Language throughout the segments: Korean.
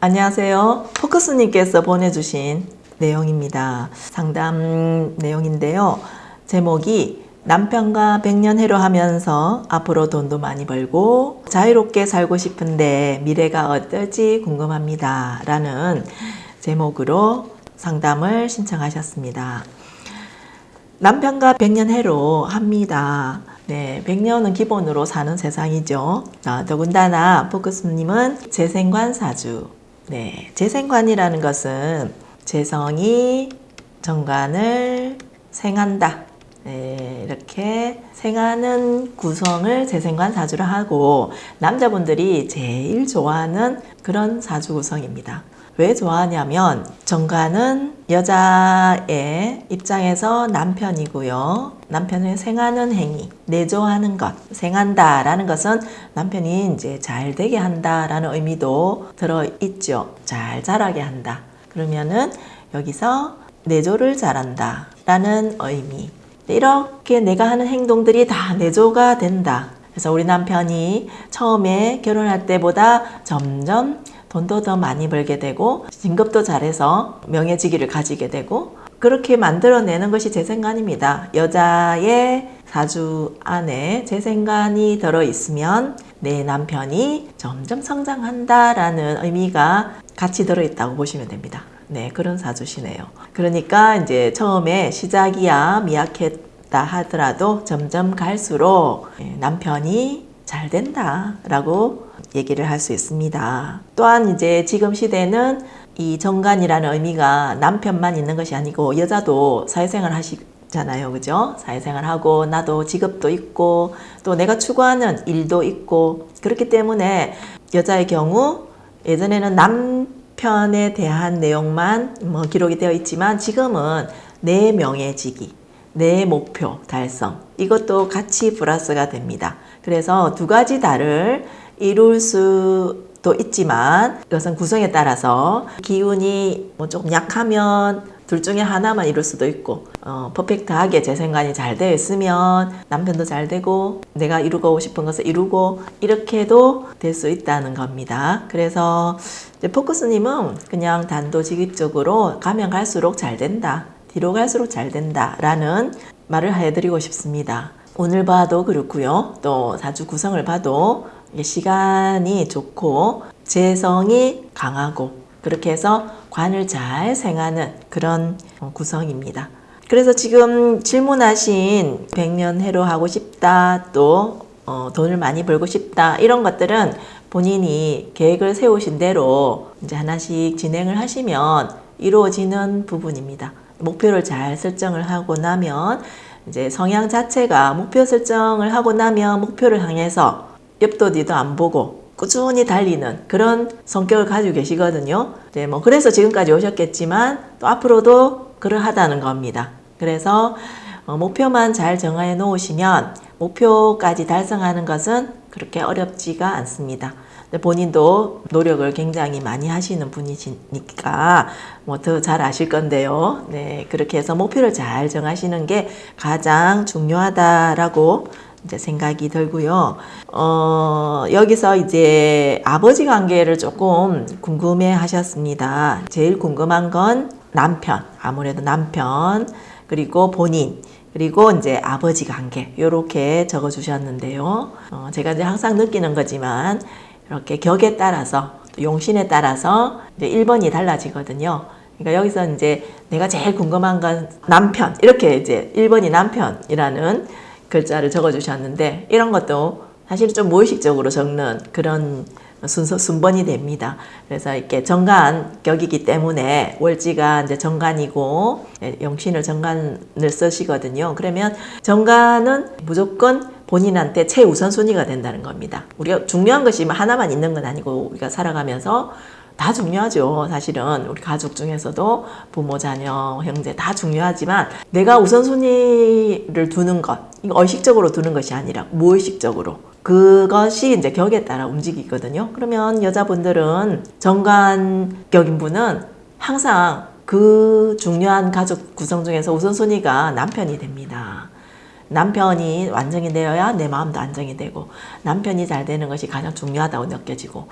안녕하세요. 포커스님께서 보내주신 내용입니다. 상담 내용인데요. 제목이 남편과 백년 해로 하면서 앞으로 돈도 많이 벌고 자유롭게 살고 싶은데 미래가 어떨지 궁금합니다. 라는 제목으로 상담을 신청하셨습니다. 남편과 백년 해로 합니다. 네, 100년은 기본으로 사는 세상이죠. 아, 더군다나 포크스님은 재생관 사주. 네, 재생관이라는 것은 재성이 정관을 생한다. 네, 이렇게 생하는 구성을 재생관 사주로 하고 남자분들이 제일 좋아하는 그런 사주 구성입니다. 왜 좋아하냐면 정관은 여자의 입장에서 남편이고요. 남편을 생하는 행위, 내조하는 것, 생한다 라는 것은 남편이 이제 잘 되게 한다 라는 의미도 들어있죠. 잘 자라게 한다. 그러면은 여기서 내조를 잘한다 라는 의미. 이렇게 내가 하는 행동들이 다 내조가 된다. 그래서 우리 남편이 처음에 결혼할 때보다 점점 돈도 더 많이 벌게 되고 진급도 잘해서 명예직위를 가지게 되고 그렇게 만들어내는 것이 재생관입니다. 여자의 사주 안에 재생관이 들어있으면 내 남편이 점점 성장한다라는 의미가 같이 들어있다고 보시면 됩니다. 네, 그런 사주시네요. 그러니까 이제 처음에 시작이야 미약했다 하더라도 점점 갈수록 남편이 잘 된다라고 얘기를 할 수 있습니다. 또한 이제 지금 시대는 이 정관이라는 의미가 남편만 있는 것이 아니고 여자도 사회생활 하시잖아요. 그죠? 사회생활 하고 나도 직업도 있고 또 내가 추구하는 일도 있고 그렇기 때문에 여자의 경우 예전에는 남편에 대한 내용만 뭐 기록이 되어 있지만 지금은 내 명예직위, 내 목표 달성 이것도 같이 플러스가 됩니다. 그래서 두 가지 다를 이룰 수도 있지만 이것은 구성에 따라서 기운이 뭐 조금 약하면 둘 중에 하나만 이룰 수도 있고 어, 퍼펙트하게 재생관이 잘 되어 있으면 남편도 잘 되고 내가 이루고 싶은 것을 이루고 이렇게도 될 수 있다는 겁니다. 그래서 포커스님은 그냥 단도직입적으로 가면 갈수록 잘 된다. 뒤로 갈수록 잘 된다 라는 말을 해드리고 싶습니다. 오늘 봐도 그렇고요. 또 사주 구성을 봐도 시간이 좋고 재성이 강하고 그렇게 해서 관을 잘 생하는 그런 구성입니다. 그래서 지금 질문하신 백년 해로 하고 싶다 또 어, 돈을 많이 벌고 싶다 이런 것들은 본인이 계획을 세우신 대로 이제 하나씩 진행을 하시면 이루어지는 부분입니다. 목표를 잘 설정을 하고 나면 이제 성향 자체가 목표 설정을 하고 나면 목표를 향해서 옆도 뒤도 안 보고 꾸준히 달리는 그런 성격을 가지고 계시거든요. 네, 뭐 그래서 지금까지 오셨겠지만 또 앞으로도 그러하다는 겁니다. 그래서 어, 목표만 잘 정해 놓으시면 목표까지 달성하는 것은 그렇게 어렵지가 않습니다. 본인도 노력을 굉장히 많이 하시는 분이시니까 뭐 더 잘 아실 건데요. 네, 그렇게 해서 목표를 잘 정하시는 게 가장 중요하다라고 이제 생각이 들고요. 어, 여기서 이제 아버지 관계를 조금 궁금해 하셨습니다. 제일 궁금한 건 남편, 아무래도 남편, 그리고 본인, 그리고 이제 아버지 관계, 이렇게 적어 주셨는데요. 어, 제가 이제 항상 느끼는 거지만, 이렇게 격에 따라서, 용신에 따라서 이제 1번이 달라지거든요. 그러니까 여기서 이제 내가 제일 궁금한 건 남편, 이렇게 이제 1번이 남편이라는 글자를 적어 주셨는데 이런 것도 사실 좀 무의식적으로 적는 그런 순서 순번이 됩니다. 그래서 이렇게 정관 격이기 때문에 월지가 이제 정관이고 예, 영신을 정관을 쓰시거든요. 그러면 정관은 무조건 본인한테 최우선순위가 된다는 겁니다. 우리가 중요한 것이 하나만 있는 건 아니고 우리가 살아가면서 다 중요하죠. 사실은 우리 가족 중에서도 부모, 자녀, 형제 다 중요하지만 내가 우선순위를 두는 것, 이거 의식적으로 두는 것이 아니라 무의식적으로 그것이 이제 격에 따라 움직이거든요. 그러면 여자분들은 정관격인 분은 항상 그 중요한 가족 구성 중에서 우선순위가 남편이 됩니다. 남편이 완전히 되어야 내 마음도 안정이 되고 남편이 잘 되는 것이 가장 중요하다고 느껴지고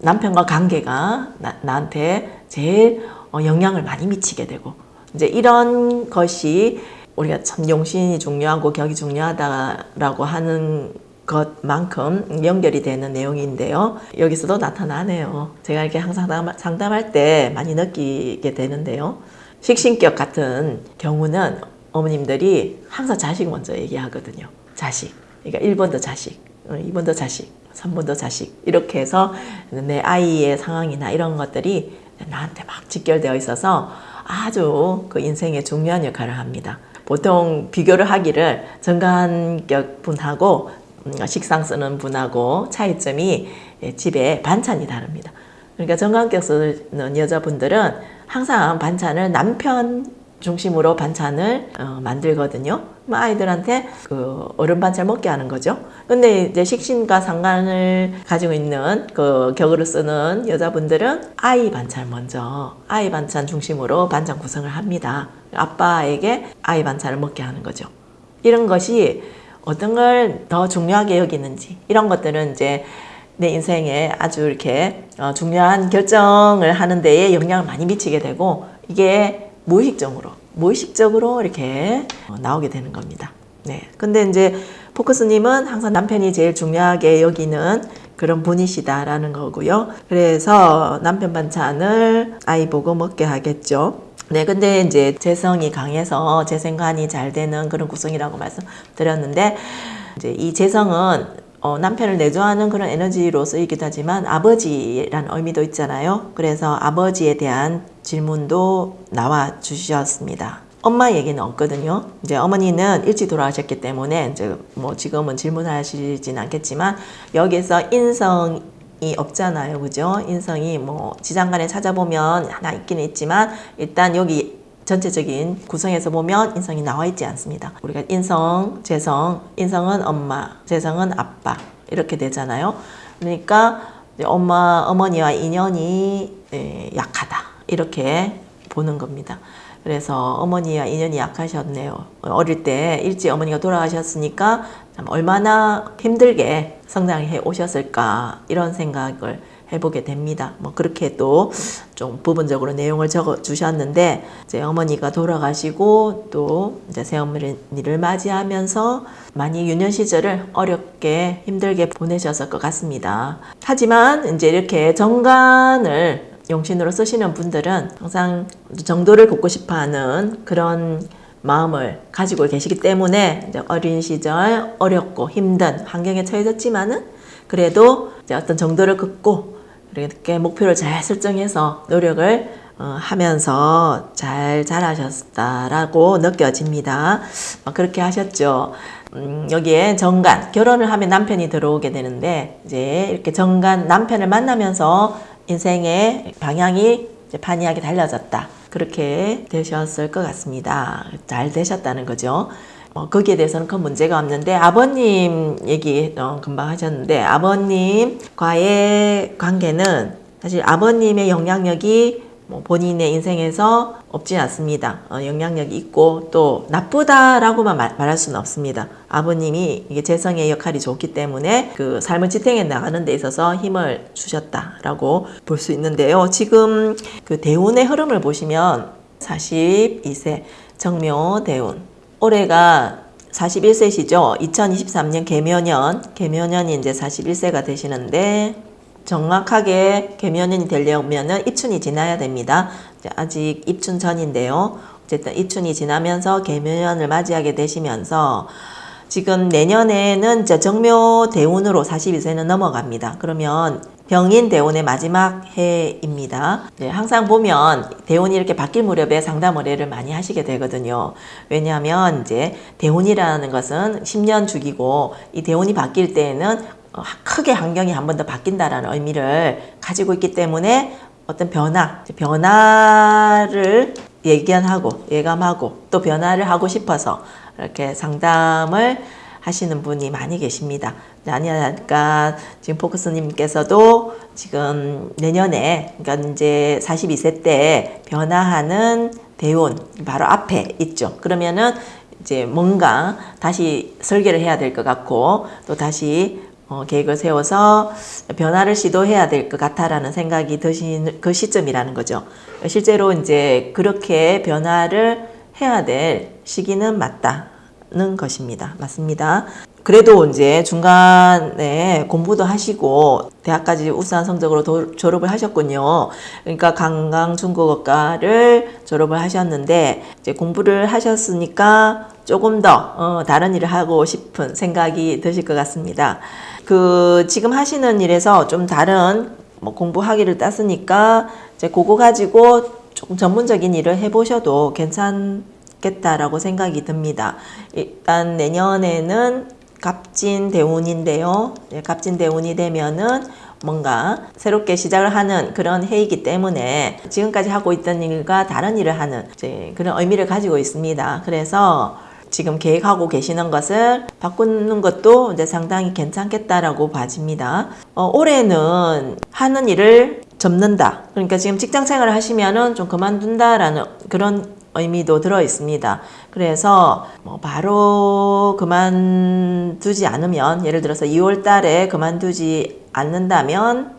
남편과 관계가 나, 나한테 제일 어, 영향을 많이 미치게 되고 이제 이런 것이 우리가 참 용신이 중요하고 격이 중요하다라고 하는 것만큼 연결이 되는 내용인데요. 여기서도 나타나네요. 제가 이렇게 항상 상담- 상담할 때 많이 느끼게 되는데요. 식신격 같은 경우는 어머님들이 항상 자식 먼저 얘기하거든요. 자식. 그러니까 1번도 자식, 2번도 자식, 3번도 자식. 이렇게 해서 내 아이의 상황이나 이런 것들이 나한테 막 직결되어 있어서 아주 그 인생에 중요한 역할을 합니다. 보통 비교를 하기를 정관격 분하고 음, 식상 쓰는 분하고 차이점이 예, 집에 반찬이 다릅니다. 그러니까 정관격 쓰는 여자분들은 항상 반찬을 남편 중심으로 반찬을 어, 만들거든요. 그럼 아이들한테 그 어른 반찬 먹게 하는 거죠. 근데 이제 식신과 상관을 가지고 있는 그 격으로 쓰는 여자분들은 아이 반찬 먼저 아이 반찬 중심으로 반찬 구성을 합니다. 아빠에게 아이 반찬을 먹게 하는 거죠. 이런 것이 어떤 걸 더 중요하게 여기는지 이런 것들은 이제 내 인생에 아주 이렇게 어, 중요한 결정을 하는 데에 영향을 많이 미치게 되고 이게 무의식적으로 무의식적으로 이렇게 어, 나오게 되는 겁니다. 네. 근데 이제 포커스님은 항상 남편이 제일 중요하게 여기는 그런 분이시다라는 거고요. 그래서 남편 반찬을 아이 보고 먹게 하겠죠. 네, 근데 이제 재성이 강해서 재생관이 잘 되는 그런 구성이라고 말씀드렸는데, 이제 이 재성은 어, 남편을 내조하는 그런 에너지로 쓰이기도 하지만 아버지라는 의미도 있잖아요. 그래서 아버지에 대한 질문도 나와 주셨습니다. 엄마 얘기는 없거든요. 이제 어머니는 일찍 돌아가셨기 때문에 이제 뭐 지금은 질문하시진 않겠지만 여기서 인성 이 없잖아요. 그죠? 인성이 뭐 지장간에 찾아보면 하나 있기는 있지만 일단 여기 전체적인 구성에서 보면 인성이 나와 있지 않습니다. 우리가 인성, 재성, 인성은 엄마, 재성은 아빠 이렇게 되잖아요. 그러니까 엄마, 어머니와 인연이 에, 약하다 이렇게 보는 겁니다. 그래서 어머니와 인연이 약하셨네요. 어릴 때 일찍 어머니가 돌아가셨으니까 참 얼마나 힘들게 성장해 오셨을까 이런 생각을 해보게 됩니다. 뭐 그렇게 또 좀 부분적으로 내용을 적어 주셨는데 이제 어머니가 돌아가시고 또 이제 새어머니를 맞이하면서 많이 유년 시절을 어렵게 힘들게 보내셨을 것 같습니다. 하지만 이제 이렇게 정관을 용신으로 쓰시는 분들은 항상 정도를 걷고 싶어하는 그런 마음을 가지고 계시기 때문에 어린 시절 어렵고 힘든 환경에 처해졌지만은 그래도 어떤 정도를 긋고 이렇게 목표를 잘 설정해서 노력을 어, 하면서 잘 자라셨다라고 느껴집니다. 어, 그렇게 하셨죠. 음, 여기에 정관, 결혼을 하면 남편이 들어오게 되는데, 이제 이렇게 정관, 남편을 만나면서 인생의 방향이 이제 판이하게 달라졌다. 그렇게 되셨을 것 같습니다. 잘 되셨다는 거죠. 어, 거기에 대해서는 큰 문제가 없는데 아버님 얘기 어, 금방 하셨는데 아버님과의 관계는 사실 아버님의 영향력이 뭐 본인의 인생에서 없지 않습니다. 어, 영향력이 있고 또 나쁘다라고만 말, 말할 수는 없습니다. 아버님이 이게 재성의 역할이 좋기 때문에 그 삶을 지탱해 나가는 데 있어서 힘을 주셨다라고 볼 수 있는데요. 지금 그 대운의 흐름을 보시면 42세 정묘 대운 올해가 41세시죠. 2023년 개묘년, 개묘년이 이제 41세가 되시는데 정확하게 개묘년이 되려면은 입춘이 지나야 됩니다. 아직 입춘 전인데요. 어쨌든 입춘이 지나면서 개묘년을 맞이하게 되시면서 지금 내년에는 이제 정묘 대운으로 42세는 넘어갑니다. 그러면 병인 대운의 마지막 해입니다. 네, 항상 보면 대운이 이렇게 바뀔 무렵에 상담 의뢰를 많이 하시게 되거든요. 왜냐하면 이제 대운이라는 것은 10년 주기고 이 대운이 바뀔 때에는 어, 크게 환경이 한 번 더 바뀐다라는 의미를 가지고 있기 때문에 어떤 변화, 변화를 예견하고 예감하고 또 변화를 하고 싶어서 이렇게 상담을 하시는 분이 많이 계십니다. 아니니까 지금 포커스님께서도 지금 내년에 그러니까 이제 42세 때 변화하는 대운 바로 앞에 있죠. 그러면은 이제 뭔가 다시 설계를 해야 될 것 같고 또 다시 어, 계획을 세워서 변화를 시도해야 될 것 같아라는 생각이 드신 그 시점이라는 거죠. 실제로 이제 그렇게 변화를 해야 될 시기는 맞다는 것입니다. 맞습니다. 그래도 이제 중간에 공부도 하시고 대학까지 우수한 성적으로 도, 졸업을 하셨군요. 그러니까 강강 중국어과를 졸업을 하셨는데 이제 공부를 하셨으니까 조금 더 어, 다른 일을 하고 싶은 생각이 드실 것 같습니다. 그 지금 하시는 일에서 좀 다른 뭐 공부하기를 땄으니까 이제 그거 가지고 조금 전문적인 일을 해보셔도 괜찮겠다라고 생각이 듭니다. 일단 내년에는 갑진 대운인데요. 갑진 대운이 되면은 뭔가 새롭게 시작을 하는 그런 해이기 때문에 지금까지 하고 있던 일과 다른 일을 하는 그런 의미를 가지고 있습니다. 그래서 지금 계획하고 계시는 것을 바꾸는 것도 이제 상당히 괜찮겠다라고 봐집니다. 어, 올해는 하는 일을 접는다. 그러니까 지금 직장 생활을 하시면은 좀 그만둔다라는 그런 의미도 들어 있습니다. 그래서 뭐 바로 그만두지 않으면 예를 들어서 2월 달에 그만두지 않는다면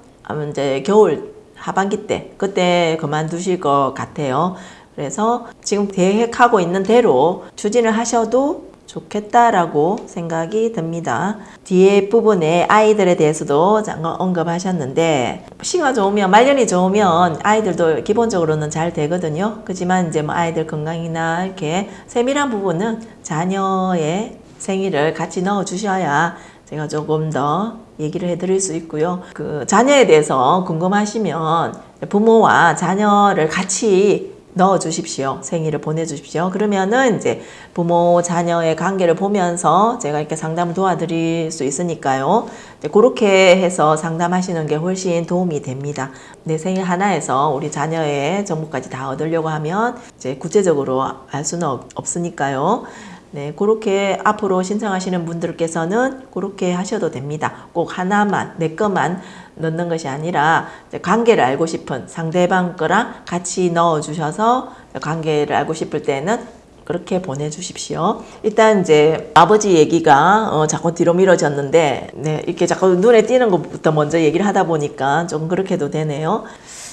이제 겨울 하반기 때 그때 그만두실 것 같아요. 그래서 지금 계획하고 있는 대로 추진을 하셔도 좋겠다라고 생각이 듭니다. 뒤에 부분에 아이들에 대해서도 잠깐 언급하셨는데 시가 좋으면 말년이 좋으면 아이들도 기본적으로는 잘 되거든요. 그지만 이제 뭐 아이들 건강이나 이렇게 세밀한 부분은 자녀의 생일을 같이 넣어 주셔야 제가 조금 더 얘기를 해드릴 수 있고요. 그 자녀에 대해서 궁금하시면 부모와 자녀를 같이 넣어 주십시오. 생일을 보내 주십시오. 그러면은 이제 부모 자녀의 관계를 보면서 제가 이렇게 상담을 도와드릴 수 있으니까요. 그렇게 해서 상담하시는 게 훨씬 도움이 됩니다. 내 생일 하나에서 우리 자녀의 정보까지 다 얻으려고 하면 이제 구체적으로 알 수는 없, 으니까요 네, 그렇게 앞으로 신청하시는 분들께서는 그렇게 하셔도 됩니다. 꼭 하나만, 내 것만 넣는 것이 아니라 관계를 알고 싶은 상대방 거랑 같이 넣어 주셔서 관계를 알고 싶을 때는 그렇게 보내주십시오. 일단 이제 아버지 얘기가 어, 자꾸 뒤로 미뤄졌는데 네, 이렇게 자꾸 눈에 띄는 것부터 먼저 얘기를 하다 보니까 좀 그렇게도 되네요.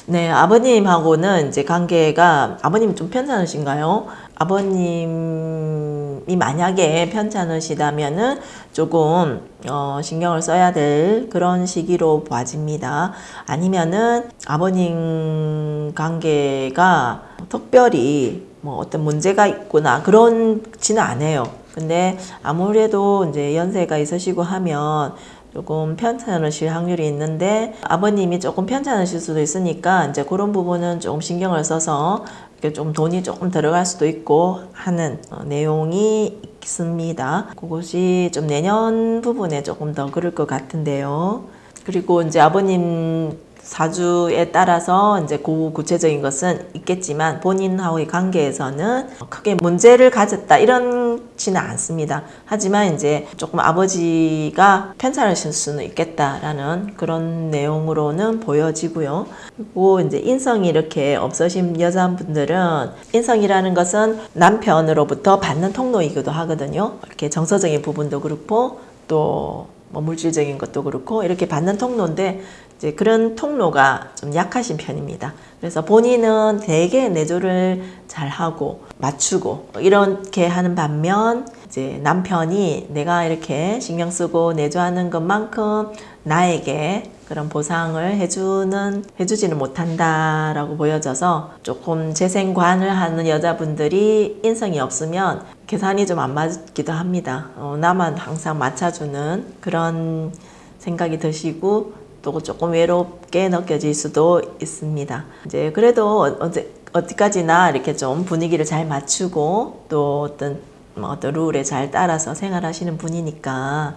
네, 아버님하고는 이제 관계가 아버님 좀 편찮으신가요? 아버님이 만약에 편찮으시다면은 조금 어, 신경을 써야 될 그런 시기로 봐집니다. 아니면은 아버님 관계가 특별히 뭐 어떤 문제가 있구나 그런지는 않아요. 근데 아무래도 이제 연세가 있으시고 하면 조금 편찮으실 확률이 있는데 아버님이 조금 편찮으실 수도 있으니까 이제 그런 부분은 조금 신경을 써서 이렇게 좀 돈이 조금 들어갈 수도 있고 하는 어, 내용이 있습니다. 그것이 좀 내년 부분에 조금 더 그럴 것 같은데요. 그리고 이제 아버님 사주에 따라서 이제 그 구체적인 것은 있겠지만 본인하고의 관계에서는 크게 문제를 가졌다 이런 지는 않습니다. 하지만 이제 조금 아버지가 편찮으실 수는 있겠다라는 그런 내용으로는 보여지고요. 그리고 이제 인성이 이렇게 없으신 여자분들은 인성이라는 것은 남편으로부터 받는 통로이기도 하거든요. 이렇게 정서적인 부분도 그렇고 또뭐 물질적인 것도 그렇고 이렇게 받는 통로인데 이제 그런 통로가 좀 약하신 편입니다. 그래서 본인은 되게 내조를 잘 하고 맞추고 이렇게 하는 반면 이제 남편이 내가 이렇게 신경 쓰고 내조하는 것만큼 나에게 그런 보상을 해주는 해주지는 못한다라고 보여져서 조금 재생관을 하는 여자분들이 인성이 없으면 계산이 좀 안 맞기도 합니다. 어, 나만 항상 맞춰주는 그런 생각이 드시고 또 조금 외롭게 느껴질 수도 있습니다. 이제 그래도 어제 어디까지나 이렇게 좀 분위기를 잘 맞추고 또 어떤 뭐 어떤 룰에 잘 따라서 생활하시는 분이니까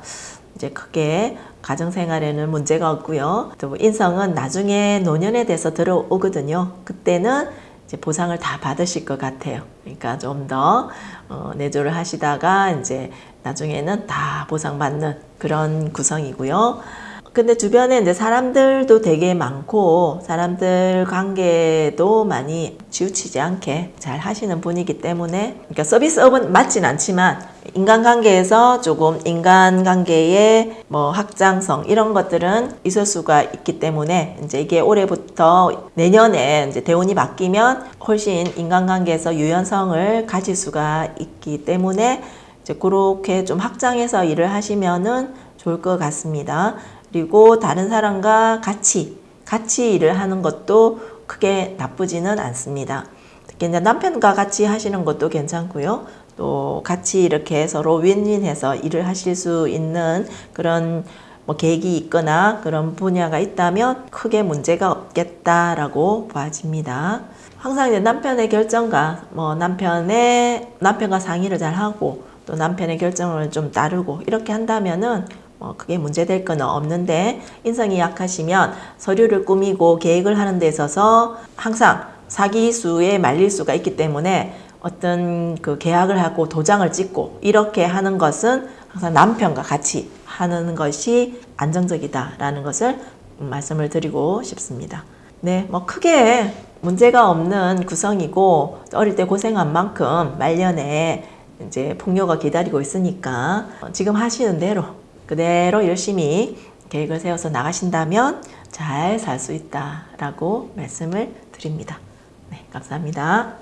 이제 크게 가정생활에는 문제가 없고요. 또 인성은 나중에 노년에 돼서 들어오거든요. 그때는 이제 보상을 다 받으실 것 같아요. 그러니까 좀더 어, 내조를 하시다가 이제 나중에는 다 보상받는 그런 구성이고요. 근데 주변에 이제 사람들도 되게 많고 사람들 관계도 많이 치우치지 않게 잘 하시는 분이기 때문에 그러니까 서비스업은 맞진 않지만 인간관계에서 조금 인간관계의 뭐 확장성 이런 것들은 있을 수가 있기 때문에 이제 이게 올해부터 내년에 이제 대운이 바뀌면 훨씬 인간관계에서 유연성을 가질 수가 있기 때문에 이제 그렇게 좀 확장해서 일을 하시면은 좋을 것 같습니다. 그리고 다른 사람과 같이 같이 일을 하는 것도 크게 나쁘지는 않습니다. 특히 이제 남편과 같이 하시는 것도 괜찮고요. 또 같이 이렇게 서로 윈윈해서 일을 하실 수 있는 그런 뭐 계획이 있거나 그런 분야가 있다면 크게 문제가 없겠다라고 봐집니다. 항상 이제 남편의 결정과 뭐 남편의 남편과 상의를 잘 하고 또 남편의 결정을 좀 따르고 이렇게 한다면은 뭐 그게 문제될 건 없는데 인성이 약하시면 서류를 꾸미고 계획을 하는 데 있어서 항상 사기수에 말릴 수가 있기 때문에 어떤 그 계약을 하고 도장을 찍고 이렇게 하는 것은 항상 남편과 같이 하는 것이 안정적이다라는 것을 말씀을 드리고 싶습니다. 네, 뭐 크게 문제가 없는 구성이고 어릴 때 고생한 만큼 말년에 이제 풍요가 기다리고 있으니까 지금 하시는 대로 그대로 열심히 계획을 세워서 나가신다면 잘 살 수 있다라고 말씀을 드립니다. 네, 감사합니다.